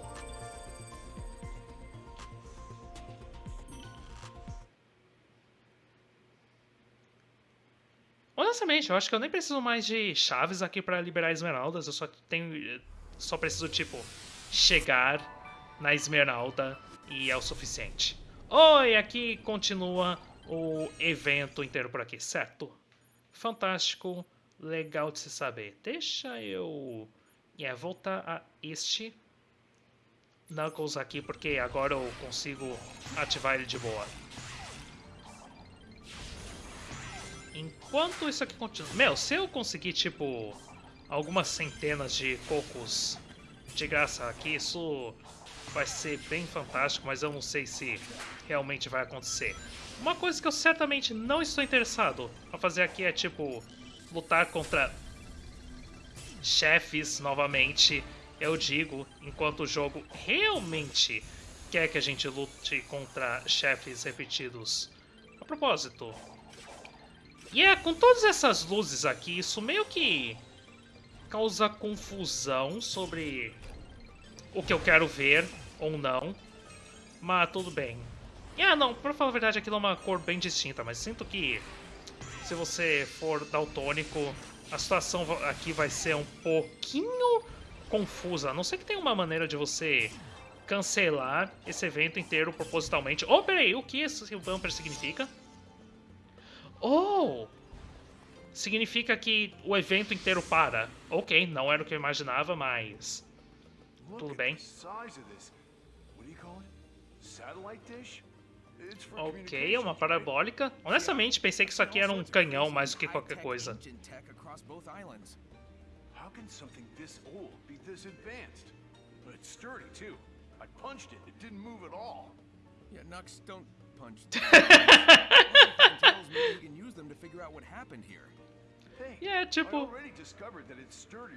Honestamente, eu acho que eu nem preciso mais de chaves aqui para liberar esmeraldas. Eu só tenho, só preciso tipo chegar na esmeralda e é o suficiente. Oi, aqui continua o evento inteiro por aqui, certo? Fantástico, legal de se saber. Deixa eu yeah, voltar a este Knuckles aqui, porque agora eu consigo ativar ele de boa. Enquanto isso aqui continua... Meu, se eu conseguir, tipo, algumas centenas de cocos de graça aqui, isso vai ser bem fantástico, mas eu não sei se realmente vai acontecer. Uma coisa que eu certamente não estou interessado a fazer aqui é, tipo, lutar contra chefes novamente, eu digo, enquanto o jogo realmente quer que a gente lute contra chefes repetidos. A propósito, e é, com todas essas luzes aqui, isso meio que causa confusão sobre o que eu quero ver ou não. Mas tudo bem. E ah, não, pra falar a verdade, aquilo é uma cor bem distinta, mas sinto que se você for daltônico, a situação aqui vai ser um pouquinho confusa. A não ser que tenha uma maneira de você cancelar esse evento inteiro propositalmente. Oh, peraí, o que esse bumper significa? Oh! Significa que o evento inteiro para. Ok, não era o que eu imaginava, mas... Tudo bem. Ok, é uma parabólica. Honestamente, pensei que isso aqui era um canhão mais do que qualquer coisa. How can something this old be this advanced? But it's sturdy too. I punched it. It didn't move at all. Yeah, Nux, don't punch. E é tipo.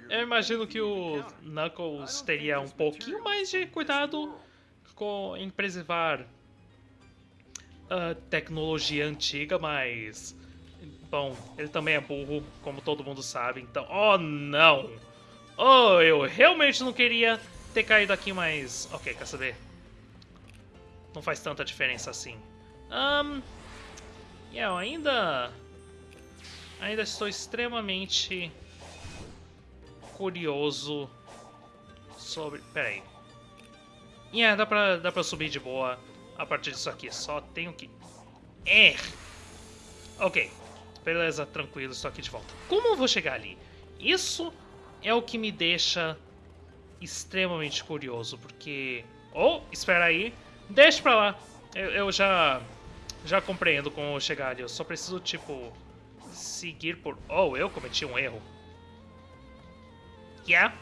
Eu imagino que o Knuckles teria um pouquinho mais de cuidado com, em preservar a tecnologia antiga, mas. Bom, ele também é burro, como todo mundo sabe, então. Oh não! Oh, eu realmente não queria ter caído aqui, mas. Ok, quer saber? Não faz tanta diferença assim. Um, yeah, eu ainda... Ainda estou extremamente curioso sobre... Pera aí. Yeah, dá pra, dá pra subir de boa a partir disso aqui. Só tenho que... É! Ok. Beleza, tranquilo, estou aqui de volta. Como eu vou chegar ali? Isso é o que me deixa extremamente curioso, porque... Oh, espera aí. Deixa pra lá. Eu, eu já já compreendo como chegar ali. Eu só preciso, tipo, seguir por... Oh, eu cometi um erro. Yeah.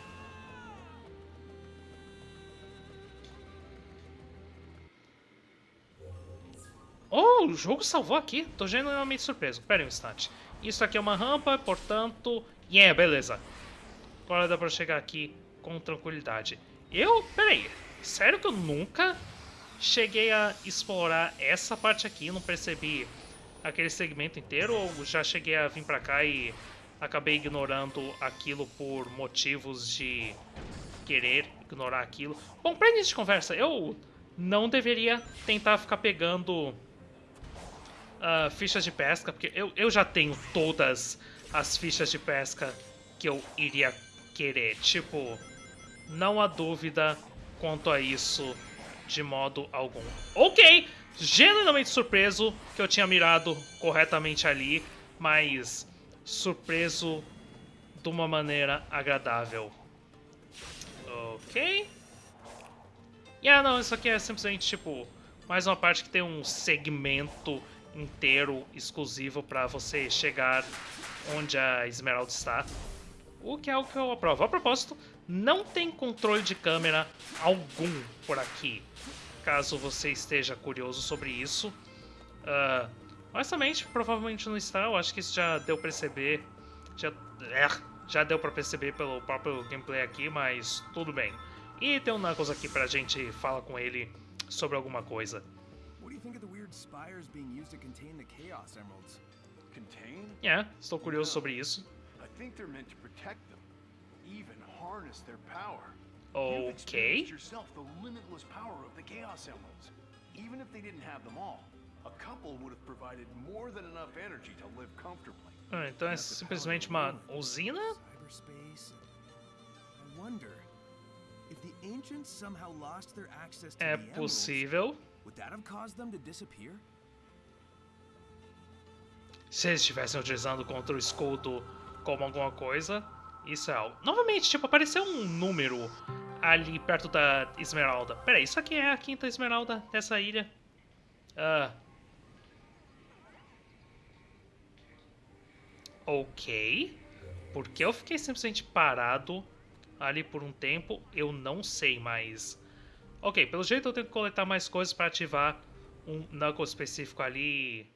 Oh, o jogo salvou aqui. Tô genuinamente surpreso. Pera um instante. Isso aqui é uma rampa, portanto... Yeah, beleza. Agora dá pra chegar aqui com tranquilidade. Eu... Pera aí. Sério que eu nunca cheguei a explorar essa parte aqui, não percebi aquele segmento inteiro, ou já cheguei a vir pra cá e acabei ignorando aquilo por motivos de querer ignorar aquilo. Bom, pra início de conversa, eu não deveria tentar ficar pegando uh, fichas de pesca, porque eu, eu já tenho todas as fichas de pesca que eu iria querer. Tipo, não há dúvida quanto a isso de modo algum. Ok, genuinamente surpreso que eu tinha mirado corretamente ali, mas surpreso de uma maneira agradável. Ok. E ah, não, isso aqui é simplesmente tipo mais uma parte que tem um segmento inteiro exclusivo para você chegar onde a Esmeralda está. O que é algo que eu aprovo. A propósito, não tem controle de câmera algum por aqui, caso você esteja curioso sobre isso. Uh, honestamente, provavelmente não está, eu acho que isso já deu pra perceber, já, é, já deu pra perceber pelo próprio gameplay aqui, mas tudo bem. E tem um Knuckles aqui pra gente falar com ele sobre alguma coisa. What do you think of the weird spires being used to contain the Chaos Emeralds? contain? É, estou curioso sobre isso. I think they're meant to protect them, even harness their power. Ok. You've experienced yourself the limitless power of the Chaos Emeralds. Even if they didn't have them all, a couple would have provided more than enough energy to live comfortably. Ah, então é simplesmente uma usina? Cyberspace. I wonder if the ancients somehow lost their access to É the emeralds, possível. Would that have caused them to disappear? Se eles estivessem utilizando contra o escudo como alguma coisa, isso é algo. Novamente, tipo, apareceu um número ali perto da Esmeralda. Pera isso aqui é a quinta Esmeralda dessa ilha? Ah. Ok. Porque eu fiquei simplesmente parado ali por um tempo, eu não sei, mas... Ok, pelo jeito eu tenho que coletar mais coisas para ativar um Knuckle específico ali.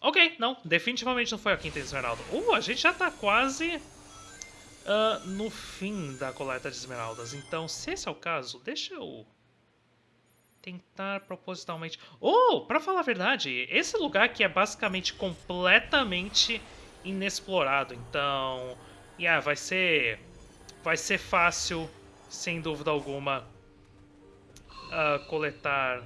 Ok, não, definitivamente não foi a quinta esmeralda. Uh, a gente já tá quase ah, no fim da coleta de esmeraldas. Então, se esse é o caso, deixa eu tentar propositalmente... Oh, pra falar a verdade, esse lugar aqui é basicamente completamente inexplorado. Então, yeah, vai ser... Vai ser fácil, sem dúvida alguma, ah, coletar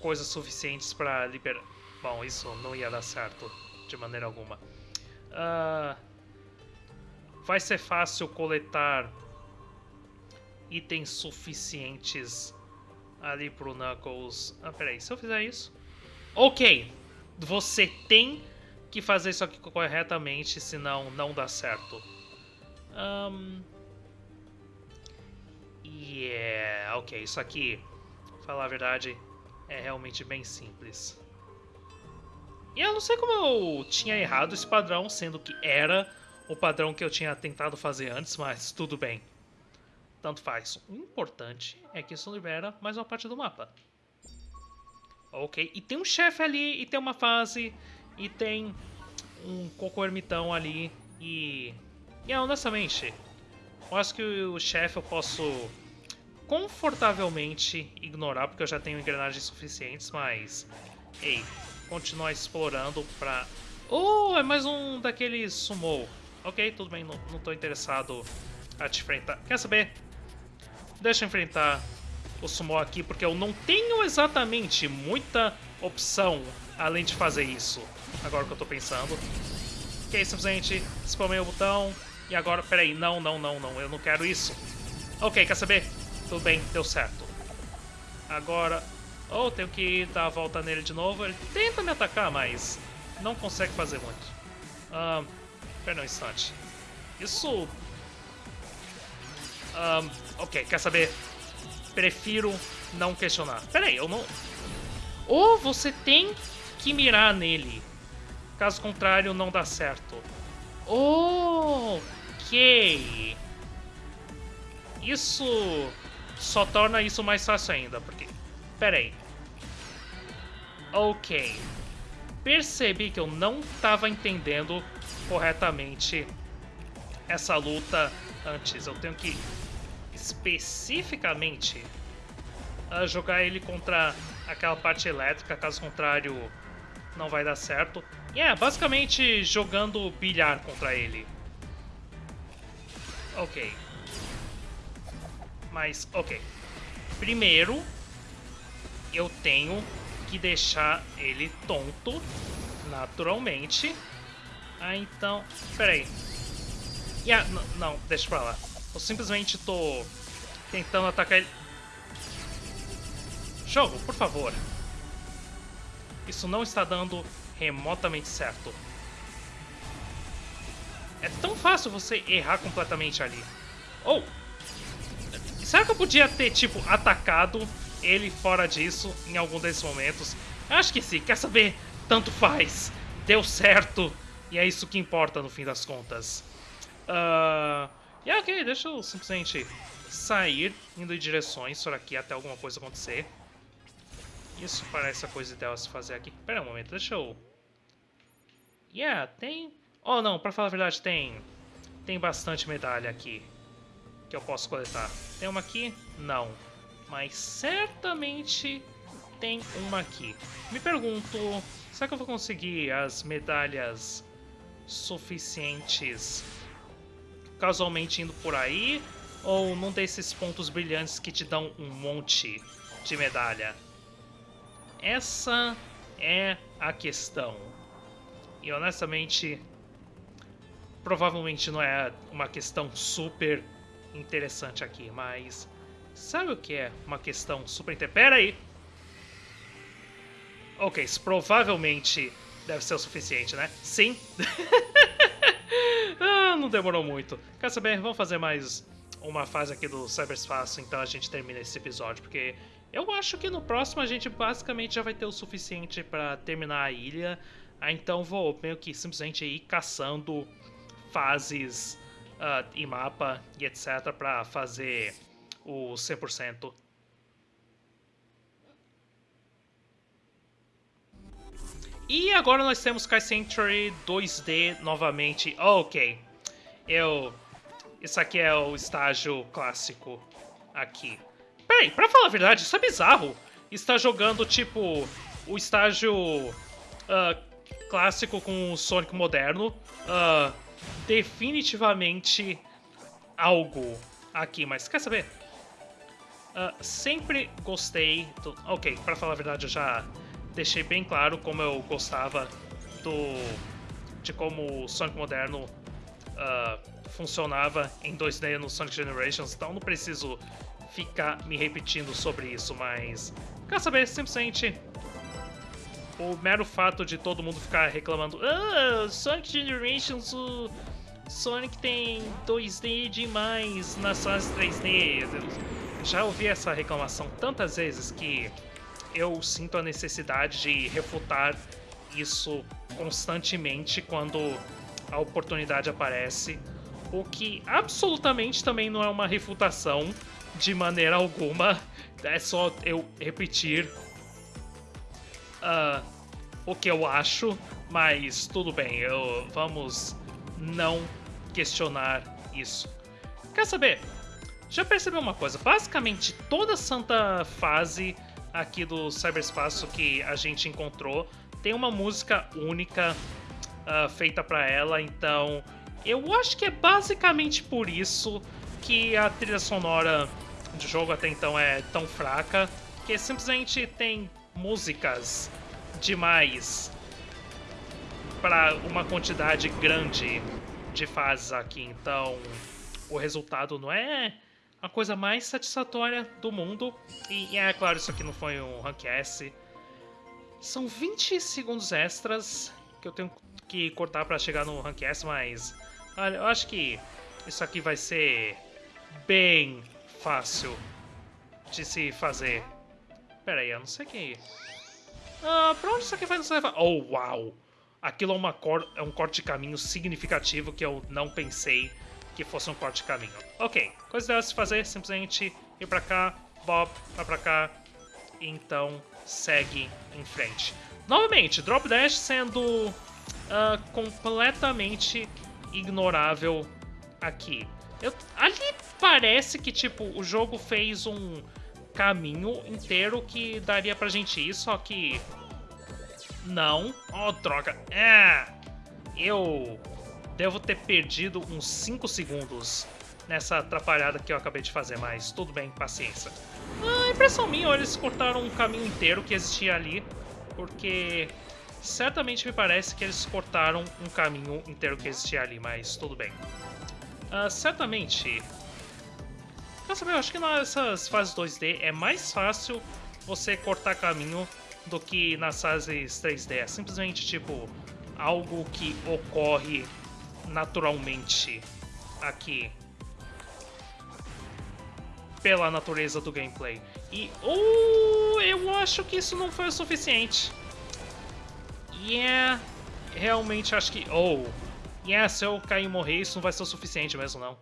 coisas suficientes para liberar. Bom, isso não ia dar certo de maneira alguma. Ah, vai ser fácil coletar itens suficientes ali pro Knuckles. Ah, peraí, se eu fizer isso. Ok! Você tem que fazer isso aqui corretamente, senão não dá certo. Um... Yeah, ok, isso aqui, falar a verdade, é realmente bem simples. E eu não sei como eu tinha errado esse padrão, sendo que era o padrão que eu tinha tentado fazer antes, mas tudo bem. Tanto faz. O importante é que isso libera mais uma parte do mapa. Ok, e tem um chefe ali, e tem uma fase, e tem um cocô ermitão ali, e... E é, honestamente, eu acho que o chefe eu posso confortavelmente ignorar, porque eu já tenho engrenagens suficientes, mas... Ei, continuar explorando pra... Oh, é mais um daqueles sumo. Ok, tudo bem, não, tô interessado a te enfrentar. Quer saber? Deixa eu enfrentar o sumo aqui, porque eu não tenho exatamente muita opção além de fazer isso. Agora que eu tô pensando. Ok, simplesmente spamei o botão. E agora, peraí, não, não, não, não, eu não quero isso. Ok, quer saber? Tudo bem, deu certo. Agora, ou oh, tenho que dar a volta nele de novo. Ele tenta me atacar, mas não consegue fazer muito. Um, pera um instante. Isso... Um, ok, quer saber? Prefiro não questionar. Pera aí, eu não... Ou você tem que mirar nele. Caso contrário, não dá certo. Ok. Isso só torna isso mais fácil ainda, porque... Pera aí. Ok. Percebi que eu não estava entendendo corretamente essa luta antes. Eu tenho que especificamente uh, jogar ele contra aquela parte elétrica, caso contrário não vai dar certo. E é, basicamente jogando bilhar contra ele. Ok. Mas, ok. Primeiro, eu tenho que deixar ele tonto, naturalmente. Ah, então... Peraí. Yeah, não, deixa pra lá. Eu simplesmente tô tentando atacar ele... Jogo, por favor. Isso não está dando remotamente certo. É tão fácil você errar completamente ali. Ou... Oh, será que eu podia ter, tipo, atacado ele fora disso em algum desses momentos? Acho que sim. Quer saber? Tanto faz. Deu certo. E é isso que importa no fim das contas. Uh, e ok, deixa eu simplesmente sair indo em direções por aqui até alguma coisa acontecer. Isso parece a coisa ideal a se fazer aqui. Pera um momento, deixa eu... Yeah, tem... Oh, não, pra falar a verdade, tem... Tem bastante medalha aqui. Que eu posso coletar. Tem uma aqui? Não. Mas certamente tem uma aqui. Me pergunto... Será que eu vou conseguir as medalhas suficientes casualmente indo por aí? Ou num desses pontos brilhantes que te dão um monte de medalha? Essa é a questão. E honestamente, provavelmente não é uma questão super interessante aqui, mas sabe o que é uma questão super interessante? Pera aí! Ok, provavelmente deve ser o suficiente, né? Sim! ah, não demorou muito. Quer saber? Vamos fazer mais uma fase aqui do cyberspace, então a gente termina esse episódio, porque eu acho que no próximo a gente basicamente já vai ter o suficiente para terminar a ilha. Ah, então vou meio que simplesmente ir caçando fases uh, e mapa e etc para fazer o 100%. E agora nós temos Sky Sanctuary 2D novamente. ok, eu... Isso aqui é o estágio clássico aqui. Peraí, pra falar a verdade, isso é bizarro. Está jogando, tipo, o estágio uh, clássico com o Sonic moderno. Uh, definitivamente algo aqui, mas quer saber? Uh, sempre gostei do... Ok, pra falar a verdade, eu já deixei bem claro como eu gostava do de como o Sonic moderno uh, funcionava em 2D no Sonic Generations, então não preciso ficar me repetindo sobre isso, mas quer saber, simplesmente o mero fato de todo mundo ficar reclamando ah, Sonic Generations, o Sonic tem 2D demais nas fases 3D. Eu já ouvi essa reclamação tantas vezes que eu sinto a necessidade de refutar isso constantemente quando a oportunidade aparece, o que absolutamente também não é uma refutação de maneira alguma, é só eu repetir uh, o que eu acho, mas tudo bem, eu, vamos não questionar isso. Quer saber? Já percebeu uma coisa? Basicamente toda santa fase aqui do cyberespaço que a gente encontrou. Tem uma música única uh, feita para ela, então eu acho que é basicamente por isso que a trilha sonora do jogo até então é tão fraca, que simplesmente tem músicas demais para uma quantidade grande de fases aqui, então o resultado não é a coisa mais satisfatória do mundo. E, é claro, isso aqui não foi um Rank S. São 20 segundos extras que eu tenho que cortar para chegar no Rank S, mas olha, eu acho que isso aqui vai ser bem fácil de se fazer. Pera aí, eu não sei que... Ah, pra onde isso aqui vai nos levar? Oh, uau! Aquilo é, uma cor... é um corte de caminho significativo que eu não pensei que fosse um corte de caminho. Ok, coisa dela se fazer, simplesmente ir pra cá, Bob, vai pra cá, então segue em frente. Novamente, Drop Dash sendo uh, completamente ignorável aqui. Eu, ali parece que, tipo, o jogo fez um caminho inteiro que daria pra gente ir, só que... Não. Oh, droga. É... Eu devo ter perdido uns 5 segundos nessa atrapalhada que eu acabei de fazer, mas tudo bem, paciência. Ah, impressão minha, eles cortaram um caminho inteiro que existia ali, porque certamente me parece que eles cortaram um caminho inteiro que existia ali, mas tudo bem. Uh, certamente... Quer saber, eu acho que nessas fases 2D é mais fácil você cortar caminho do que nas fases 3D. É simplesmente, tipo, algo que ocorre naturalmente aqui pela natureza do gameplay. E oh, eu acho que isso não foi o suficiente. Yeah, realmente acho que... Oh, yeah, se eu cair e morrer, isso não vai ser o suficiente mesmo, não.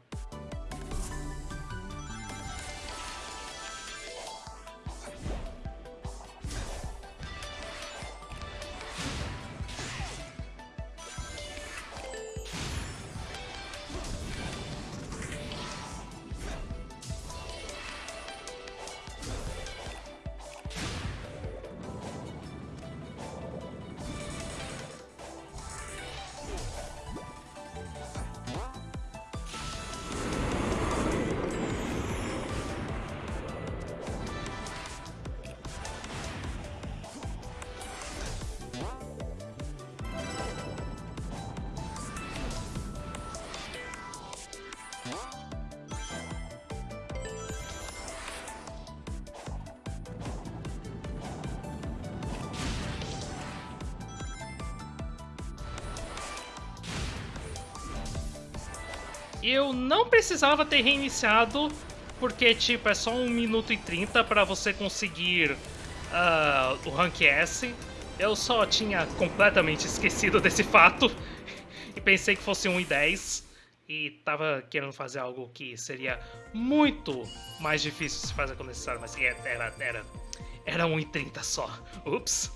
Precisava ter reiniciado, porque, tipo, é só 1 minuto e 30 para você conseguir uh, o Rank S. Eu só tinha completamente esquecido desse fato e pensei que fosse 1 e 10 e tava querendo fazer algo que seria muito mais difícil de fazer quando necessário, mas era, era, era, era 1,30 só. Ups.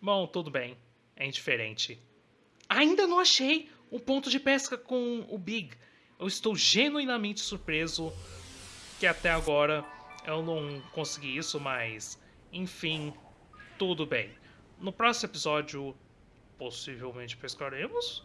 Bom, tudo bem. É indiferente. Ainda não achei um ponto de pesca com o Big. Eu estou genuinamente surpreso que até agora eu não consegui isso, mas enfim, tudo bem. No próximo episódio, possivelmente pescaremos